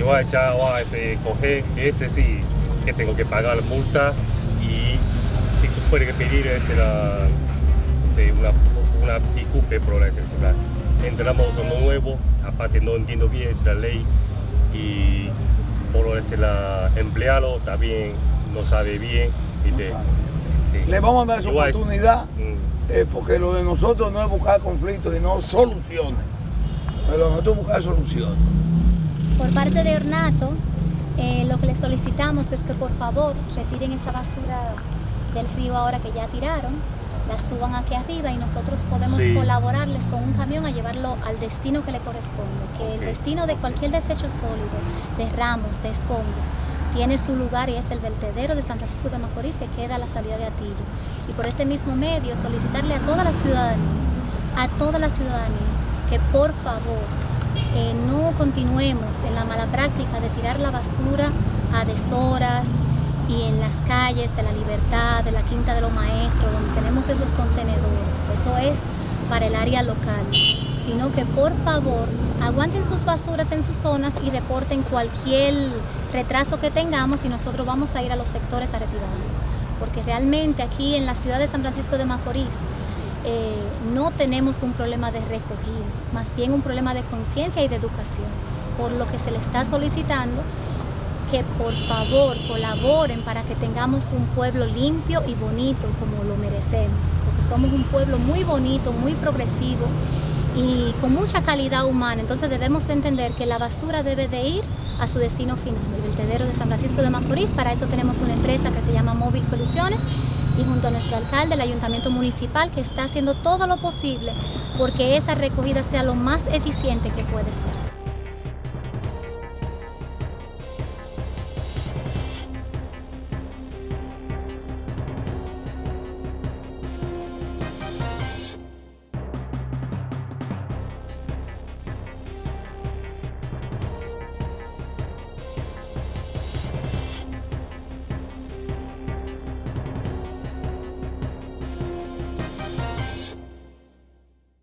y voy a decir, voy a ese, coger ese sí que tengo que pagar la multa y si tú puedes pedir ese la, de una, una disculpe por la necesidad. Entramos uno nuevo, aparte no entiendo bien esa ley y por ese la empleado también no sabe bien. ¿viste? Sí. Le vamos a dar esa es- oportunidad, Mm. eh, porque lo de nosotros no es buscar conflictos, sino soluciones. Pero lo nosotros es buscar soluciones. Por parte de Ornato, eh, lo que les solicitamos es que por favor retiren esa basura del río ahora que ya tiraron, la suban aquí arriba y nosotros podemos Sí. colaborarles con un camión a llevarlo al destino que le corresponde, que el destino de cualquier desecho sólido, de ramos, de escombros, tiene su lugar y es el vertedero de San Francisco de Macorís que queda a la salida de Atillo. Y por este mismo medio solicitarle a toda la ciudadanía, a toda la ciudadanía, que por favor eh, no continuemos en la mala práctica de tirar la basura a deshoras y en las calles de la Libertad, de la Quinta de los Maestros, donde tenemos esos contenedores. Eso es para el área local. Sino que por favor aguanten sus basuras en sus zonas y reporten cualquier retraso que tengamos y nosotros vamos a ir a los sectores a retirarlo. Porque realmente aquí en la ciudad de San Francisco de Macorís eh, no tenemos un problema de recogido, más bien un problema de conciencia y de educación, por lo que se le está solicitando que por favor colaboren para que tengamos un pueblo limpio y bonito como lo merecemos, porque somos un pueblo muy bonito, muy progresivo y con mucha calidad humana, entonces debemos de entender que la basura debe de ir a su destino final, el vertedero de San Francisco de Macorís, para eso tenemos una empresa que se llama Móvil Soluciones y junto a nuestro alcalde, el ayuntamiento municipal, que está haciendo todo lo posible porque esa recogida sea lo más eficiente que puede ser.